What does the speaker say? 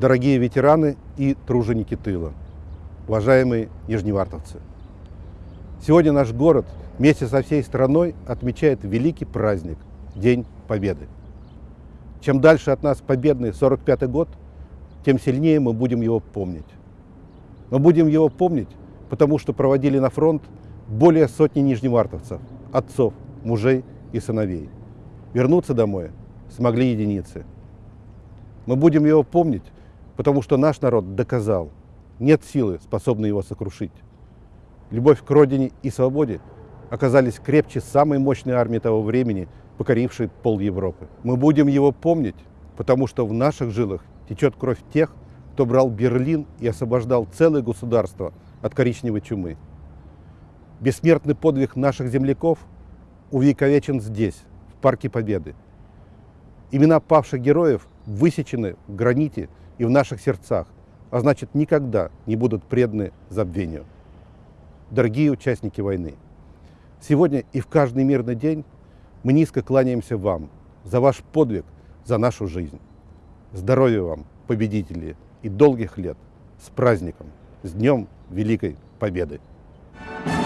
дорогие ветераны и труженики тыла, уважаемые нижневартовцы. Сегодня наш город вместе со всей страной отмечает великий праздник – День Победы. Чем дальше от нас победный 45-й год, тем сильнее мы будем его помнить. Мы будем его помнить, потому что проводили на фронт более сотни нижневартовцев, отцов, мужей и сыновей. Вернуться домой смогли единицы. Мы будем его помнить, потому что наш народ доказал, нет силы, способной его сокрушить. Любовь к родине и свободе оказались крепче самой мощной армии того времени, покорившей пол Европы. Мы будем его помнить, потому что в наших жилах течет кровь тех, кто брал Берлин и освобождал целое государство от коричневой чумы. Бессмертный подвиг наших земляков увековечен здесь, в Парке Победы. Имена павших героев высечены в граните и в наших сердцах, а значит никогда не будут преданы забвению. Дорогие участники войны, сегодня и в каждый мирный день мы низко кланяемся вам за ваш подвиг, за нашу жизнь. Здоровья вам, победители, и долгих лет с праздником, с Днем Великой Победы! Thank you.